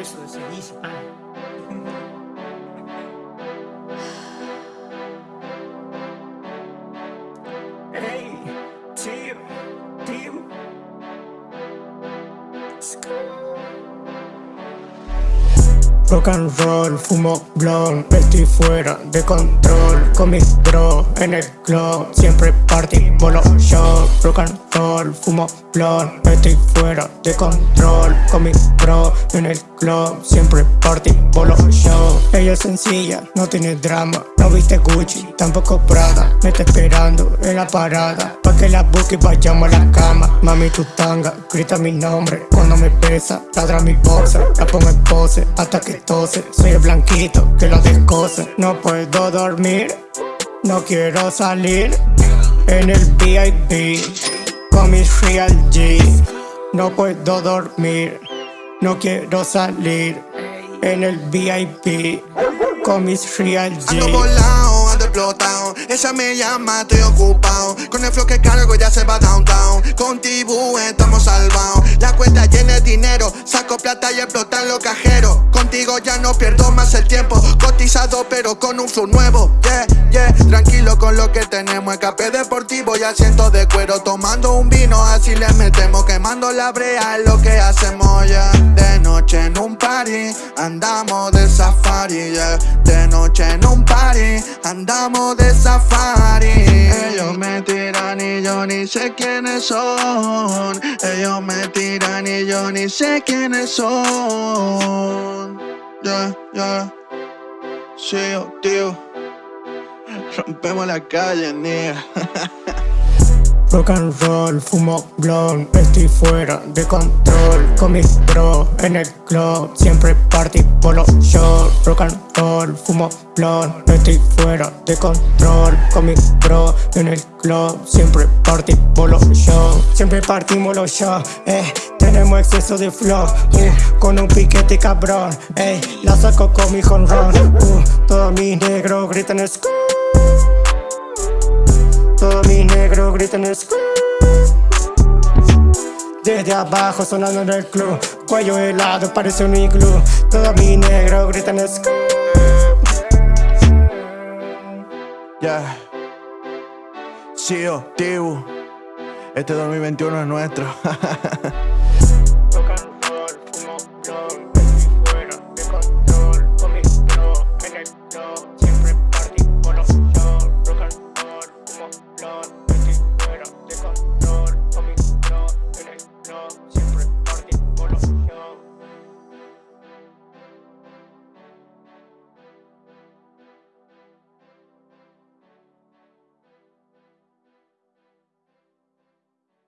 Eso se dice, ah. Hey, tío, tío. Rock and roll, fumo blon, estoy fuera de control Con mis bro en el club, siempre party, bolo show Rock and roll, fumo blon, estoy fuera de control Con mis en el club, siempre party, bolo show. Ella es sencilla, no tiene drama, no viste Gucci, tampoco Prada Me está esperando en la parada, pa' que la busque y vayamos a la cama. Mami tu tanga, grita mi nombre. Cuando me pesa Ladra mi boxer, la pongo en pose hasta que tose. Soy el blanquito que lo descose No puedo dormir, no quiero salir. En el VIP con mis real G. No puedo dormir, no quiero salir. En el VIP con mis real G explotado. Ella me llama, estoy ocupado. Con el flow que cargo ya se va downtown. Con Tibu estamos salvados. La cuenta llena de dinero Saco plata y explotan los cajeros. Contigo ya no pierdo más el tiempo. Cotizado pero con un flow nuevo. Yeah, yeah. Tranquilo con lo que tenemos. Escape deportivo y asiento de cuero. Tomando un vino así le metemos. Quemando la brea es lo que hacemos. Ya De noche en un party Andamos Andamos de safari. Ellos me tiran y yo ni sé quiénes son. Ellos me tiran y yo ni sé quiénes son. Yeah, yeah Sí, oh, tío. Rompemos la calle, nigga Rock and roll, fumo blon, estoy fuera de control. Con mis bro en el club, siempre party, polo show. Rock and roll, fumo blon, estoy fuera de control. Con mis bro en el club, siempre party, polo show. Siempre partimos los shows, eh, tenemos exceso de flow uh, Con un piquete cabrón, eh, la saco con mi honrón uh, Todos mis negros gritan school todos mis negros gritan Desde abajo sonando en el club. Cuello helado parece un iglú. Todos mis negros gritan Sí, oh, tío Este 2021 es nuestro